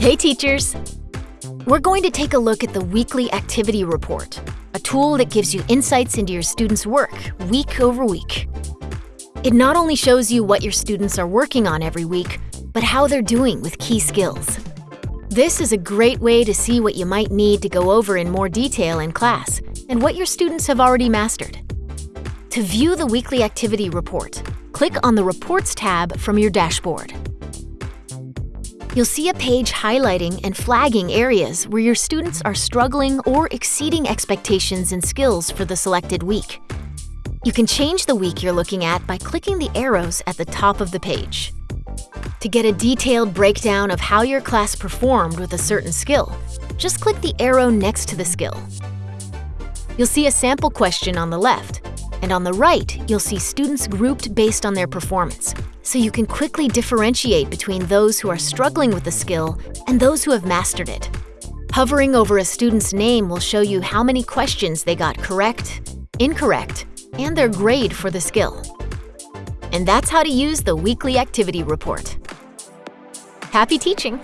Hey teachers! We're going to take a look at the Weekly Activity Report, a tool that gives you insights into your students' work week over week. It not only shows you what your students are working on every week, but how they're doing with key skills. This is a great way to see what you might need to go over in more detail in class and what your students have already mastered. To view the weekly activity report, click on the Reports tab from your dashboard. You'll see a page highlighting and flagging areas where your students are struggling or exceeding expectations and skills for the selected week. You can change the week you're looking at by clicking the arrows at the top of the page. To get a detailed breakdown of how your class performed with a certain skill, just click the arrow next to the skill. You'll see a sample question on the left, and on the right, you'll see students grouped based on their performance, so you can quickly differentiate between those who are struggling with the skill and those who have mastered it. Hovering over a student's name will show you how many questions they got correct, incorrect, and their grade for the skill. And that's how to use the Weekly Activity Report. Happy teaching!